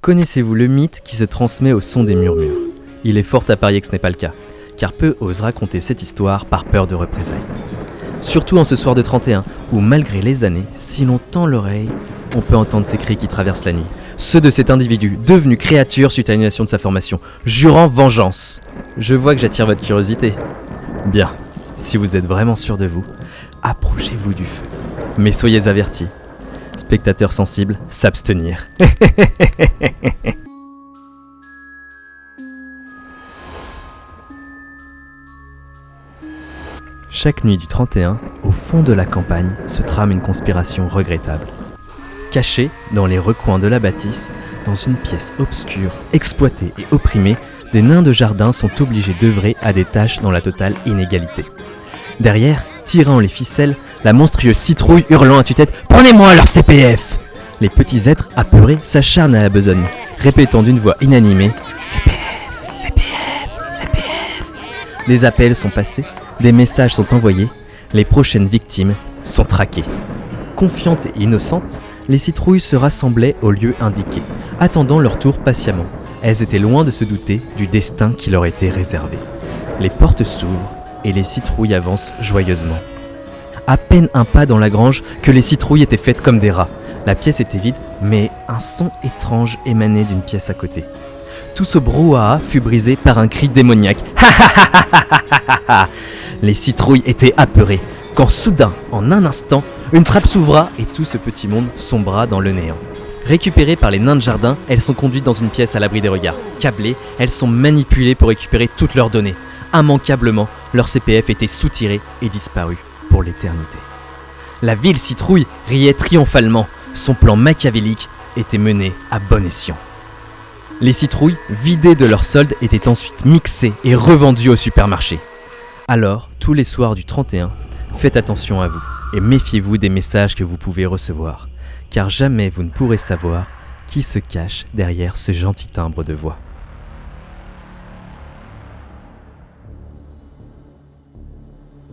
Connaissez-vous le mythe qui se transmet au son des murmures? Il est fort à parier que ce n'est pas le cas, car peu osent raconter cette histoire par peur de représailles. Surtout en ce soir de 31, où malgré les années, si l'on tend l'oreille, on peut entendre ces cris qui traversent la nuit. Ceux de cet individu, devenu créature suite à l'annulation de sa formation, jurant vengeance. Je vois que j'attire votre curiosité. Bien, si vous êtes vraiment sûr de vous, approchez-vous du feu. Mais soyez avertis, spectateurs sensibles, s'abstenir. Chaque nuit du 31, au fond de la campagne, se trame une conspiration regrettable. Cachée dans les recoins de la bâtisse, dans une pièce obscure, exploitée et opprimée, des nains de jardin sont obligés d'œuvrer à des tâches dans la totale inégalité. Derrière, tirant les ficelles, la monstrueuse citrouille hurlant à tue-tête Prenez-moi leur CPF Les petits êtres apeurés s'acharnent à la besogne, répétant d'une voix inanimée CPF, CPF, CPF. Les appels sont passés, des messages sont envoyés, les prochaines victimes sont traquées. Confiantes et innocentes, les citrouilles se rassemblaient au lieu indiqué, attendant leur tour patiemment. Elles étaient loin de se douter du destin qui leur était réservé. Les portes s'ouvrent et les citrouilles avancent joyeusement. À peine un pas dans la grange que les citrouilles étaient faites comme des rats. La pièce était vide, mais un son étrange émanait d'une pièce à côté. Tout ce brouhaha fut brisé par un cri démoniaque. Les citrouilles étaient apeurées, quand soudain, en un instant, une trappe s'ouvra et tout ce petit monde sombra dans le néant. Récupérées par les nains de jardin, elles sont conduites dans une pièce à l'abri des regards. Câblées, elles sont manipulées pour récupérer toutes leurs données. Immanquablement, leur CPF était soutiré et disparu pour l'éternité. La ville citrouille riait triomphalement. Son plan machiavélique était mené à bon escient. Les citrouilles, vidées de leur solde, étaient ensuite mixées et revendues au supermarché. Alors, tous les soirs du 31, faites attention à vous et méfiez-vous des messages que vous pouvez recevoir, car jamais vous ne pourrez savoir qui se cache derrière ce gentil timbre de voix.